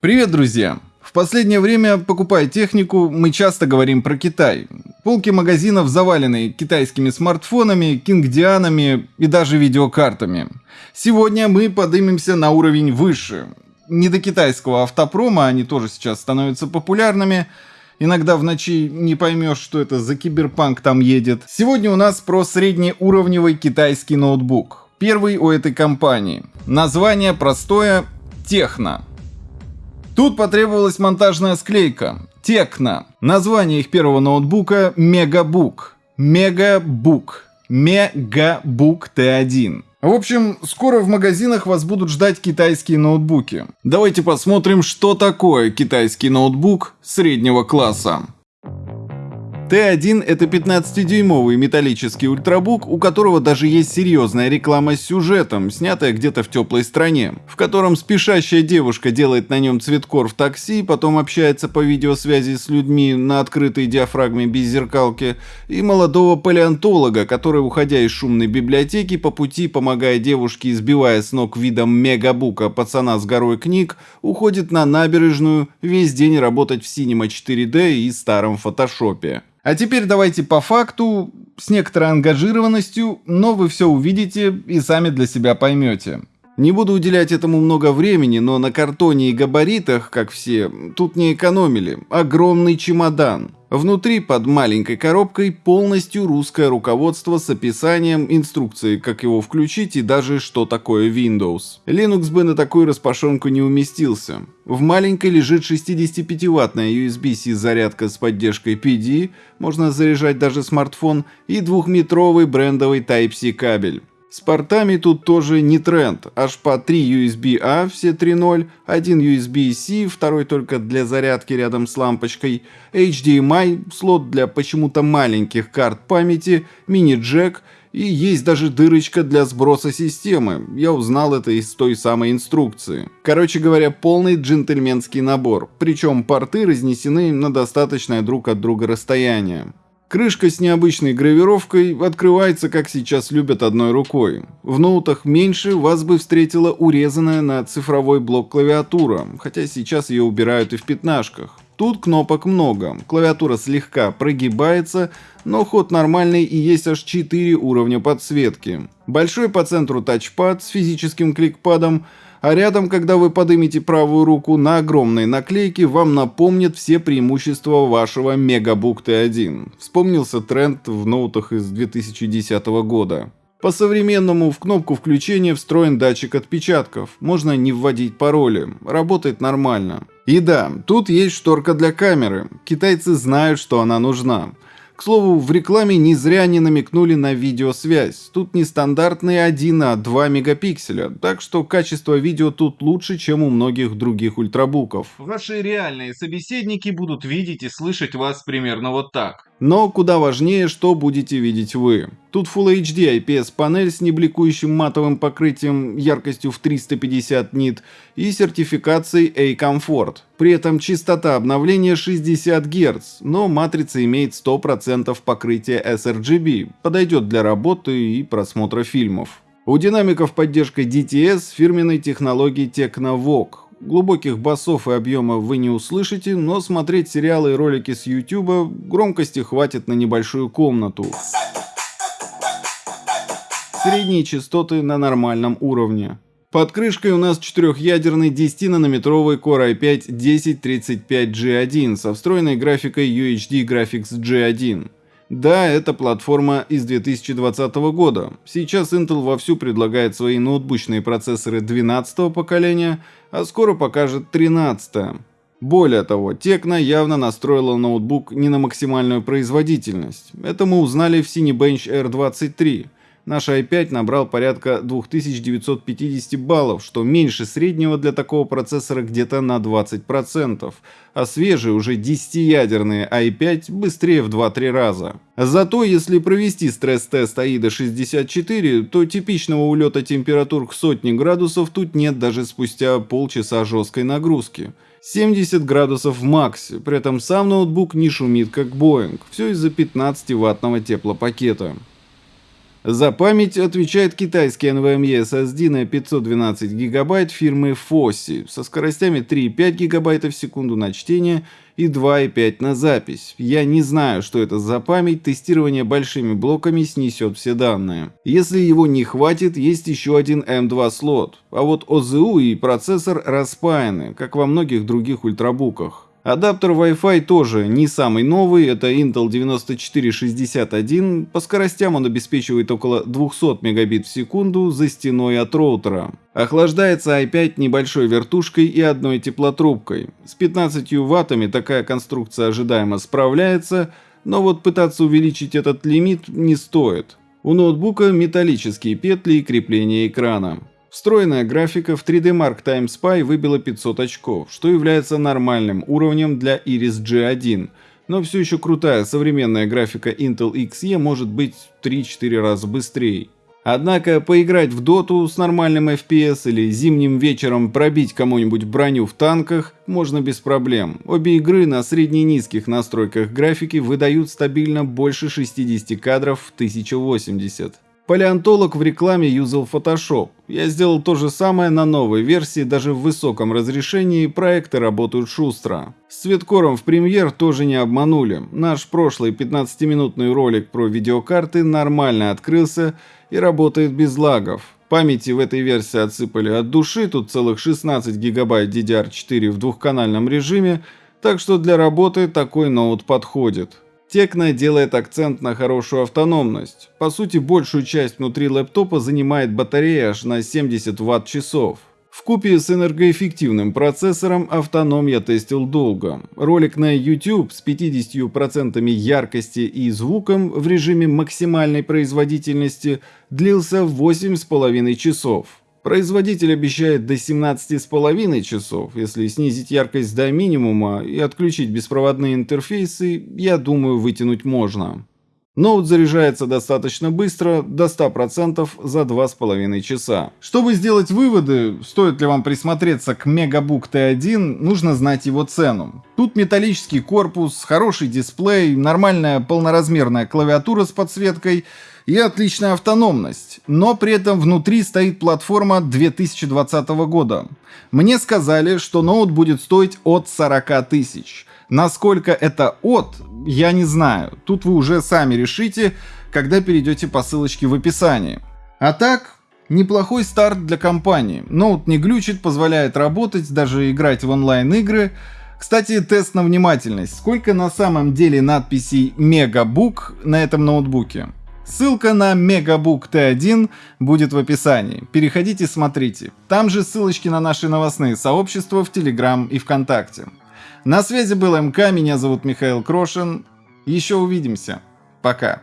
Привет, друзья! В последнее время, покупая технику, мы часто говорим про Китай. Полки магазинов завалены китайскими смартфонами, кингдианами и даже видеокартами. Сегодня мы поднимемся на уровень выше. Не до китайского автопрома, они тоже сейчас становятся популярными. Иногда в ночи не поймешь, что это за киберпанк там едет. Сегодня у нас про среднеуровневый китайский ноутбук. Первый у этой компании. Название простое – Техно. Тут потребовалась монтажная склейка. Текна. Название их первого ноутбука Мегабук. Мегабук. Мегабук Т1. В общем, скоро в магазинах вас будут ждать китайские ноутбуки. Давайте посмотрим, что такое китайский ноутбук среднего класса. Т1 это 15-дюймовый металлический ультрабук, у которого даже есть серьезная реклама с сюжетом, снятая где-то в теплой стране, в котором спешащая девушка делает на нем цветкор в такси, потом общается по видеосвязи с людьми на открытой диафрагме без зеркалки, и молодого палеонтолога, который, уходя из шумной библиотеки, по пути, помогая девушке, избивая с ног видом мегабука пацана с горой книг, уходит на набережную весь день работать в Cinema 4D и старом фотошопе. А теперь давайте по факту, с некоторой ангажированностью, но вы все увидите и сами для себя поймете. Не буду уделять этому много времени, но на картоне и габаритах, как все, тут не экономили. Огромный чемодан. Внутри, под маленькой коробкой, полностью русское руководство с описанием, инструкцией, как его включить и даже что такое Windows. Linux бы на такую распашонку не уместился. В маленькой лежит 65-ваттная USB-C зарядка с поддержкой PD, можно заряжать даже смартфон, и двухметровый брендовый Type-C кабель. С портами тут тоже не тренд, аж по 3 USB-A, все 3.0, один USB-C, второй только для зарядки рядом с лампочкой, HDMI, слот для почему-то маленьких карт памяти, мини-джек и есть даже дырочка для сброса системы. Я узнал это из той самой инструкции. Короче говоря, полный джентльменский набор, причем порты разнесены на достаточное друг от друга расстояние. Крышка с необычной гравировкой открывается, как сейчас любят, одной рукой. В ноутах меньше вас бы встретила урезанная на цифровой блок клавиатура, хотя сейчас ее убирают и в пятнашках. Тут кнопок много, клавиатура слегка прогибается, но ход нормальный и есть аж 4 уровня подсветки. Большой по центру тачпад с физическим кликпадом, а рядом, когда вы поднимете правую руку на огромной наклейке, вам напомнят все преимущества вашего MegaBook T1. Вспомнился тренд в ноутах из 2010 года. По-современному в кнопку включения встроен датчик отпечатков, можно не вводить пароли, работает нормально. И да, тут есть шторка для камеры, китайцы знают, что она нужна. К слову, в рекламе не зря не намекнули на видеосвязь. Тут не стандартные 1, а 2 мегапикселя, так что качество видео тут лучше, чем у многих других ультрабуков. Ваши реальные собеседники будут видеть и слышать вас примерно вот так. Но куда важнее, что будете видеть вы. Тут Full HD IPS панель с небликующим матовым покрытием яркостью в 350 нит и сертификацией A-Comfort. При этом частота обновления 60 Гц, но матрица имеет 100% покрытия sRGB, подойдет для работы и просмотра фильмов. У динамиков поддержка DTS фирменной технологии Technovogue, Глубоких басов и объема вы не услышите, но смотреть сериалы и ролики с YouTube громкости хватит на небольшую комнату. Средние частоты на нормальном уровне. Под крышкой у нас четырехъядерный 10-нанометровый Core i5-1035G1 со встроенной графикой UHD Graphics G1. Да, это платформа из 2020 года. Сейчас Intel вовсю предлагает свои ноутбучные процессоры 12 поколения, а скоро покажет 13 -е. Более того, Tecno явно настроила ноутбук не на максимальную производительность. Это мы узнали в Cinebench R23. Наш i5 набрал порядка 2950 баллов, что меньше среднего для такого процессора где-то на 20%, а свежие уже 10-ядерные i5 быстрее в 2-3 раза. Зато если провести стресс-тест AIDA64, то типичного улета температур к сотне градусов тут нет даже спустя полчаса жесткой нагрузки. 70 градусов в максе, при этом сам ноутбук не шумит как Boeing, все из-за 15 ваттного теплопакета. За память отвечает китайский NVMe SSD на 512 ГБ фирмы Fossi со скоростями 3,5 ГБ в секунду на чтение и 2,5 на запись. Я не знаю, что это за память, тестирование большими блоками снесет все данные. Если его не хватит, есть еще один M2 слот, а вот ОЗУ и процессор распаяны, как во многих других ультрабуках. Адаптер Wi-Fi тоже не самый новый, это Intel 9461, по скоростям он обеспечивает около 200 мегабит в секунду за стеной от роутера. Охлаждается i5 небольшой вертушкой и одной теплотрубкой. С 15 ваттами такая конструкция ожидаемо справляется, но вот пытаться увеличить этот лимит не стоит. У ноутбука металлические петли и крепление экрана. Встроенная графика в 3D Mark Time Spy выбила 500 очков, что является нормальным уровнем для Iris G1, но все еще крутая современная графика Intel Xe может быть 3-4 раза быстрее. Однако поиграть в доту с нормальным FPS или зимним вечером пробить кому-нибудь броню в танках можно без проблем. Обе игры на средне-низких настройках графики выдают стабильно больше 60 кадров в 1080. Палеонтолог в рекламе юзал Photoshop. Я сделал то же самое на новой версии, даже в высоком разрешении проекты работают шустро. С цветкором в премьер тоже не обманули. Наш прошлый 15-минутный ролик про видеокарты нормально открылся и работает без лагов. Памяти в этой версии отсыпали от души, тут целых 16 гигабайт DDR4 в двухканальном режиме, так что для работы такой ноут подходит. Текно делает акцент на хорошую автономность. По сути, большую часть внутри лэптопа занимает батарея аж на 70 Вт-часов. В купе с энергоэффективным процессором автоном я тестил долго. Ролик на YouTube с 50% яркости и звуком в режиме максимальной производительности длился 8,5 часов. Производитель обещает до 17,5 часов. Если снизить яркость до минимума и отключить беспроводные интерфейсы, я думаю, вытянуть можно. Ноут заряжается достаточно быстро, до 100% за 2,5 часа. Чтобы сделать выводы, стоит ли вам присмотреться к Megabook T1, нужно знать его цену. Тут металлический корпус, хороший дисплей, нормальная полноразмерная клавиатура с подсветкой – и отличная автономность, но при этом внутри стоит платформа 2020 года. Мне сказали, что ноут будет стоить от 40 тысяч. Насколько это от, я не знаю. Тут вы уже сами решите, когда перейдете по ссылочке в описании. А так, неплохой старт для компании. Ноут не глючит, позволяет работать, даже играть в онлайн-игры. Кстати, тест на внимательность. Сколько на самом деле надписей Мегабук на этом ноутбуке? Ссылка на Megabook T1 будет в описании. Переходите, смотрите. Там же ссылочки на наши новостные сообщества в Telegram и ВКонтакте. На связи был МК, меня зовут Михаил Крошин. Еще увидимся. Пока.